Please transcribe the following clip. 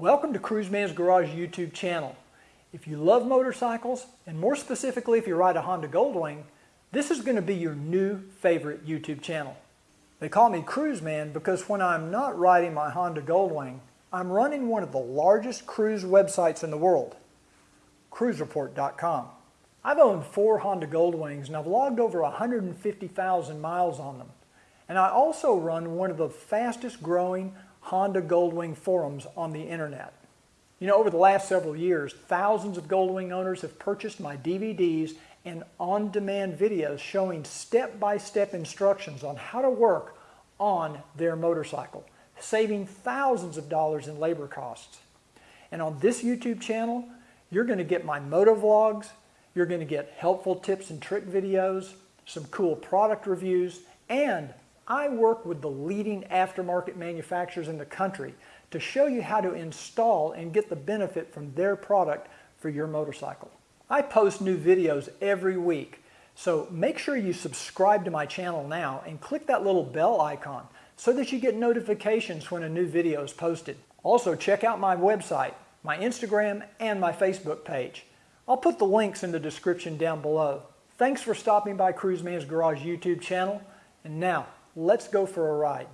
Welcome to Cruiseman's Garage YouTube channel. If you love motorcycles, and more specifically if you ride a Honda Goldwing, this is going to be your new favorite YouTube channel. They call me Cruiseman because when I'm not riding my Honda Goldwing, I'm running one of the largest cruise websites in the world, cruisereport.com. I've owned four Honda Goldwings and I've logged over 150,000 miles on them. And I also run one of the fastest growing Honda Goldwing forums on the internet. You know, over the last several years, thousands of Goldwing owners have purchased my DVDs and on-demand videos showing step-by-step -step instructions on how to work on their motorcycle, saving thousands of dollars in labor costs. And on this YouTube channel, you're going to get my moto vlogs, you're going to get helpful tips and trick videos, some cool product reviews, and I work with the leading aftermarket manufacturers in the country to show you how to install and get the benefit from their product for your motorcycle. I post new videos every week, so make sure you subscribe to my channel now and click that little bell icon so that you get notifications when a new video is posted. Also check out my website, my Instagram, and my Facebook page. I'll put the links in the description down below. Thanks for stopping by Cruiseman's Garage YouTube channel, and now Let's go for a ride.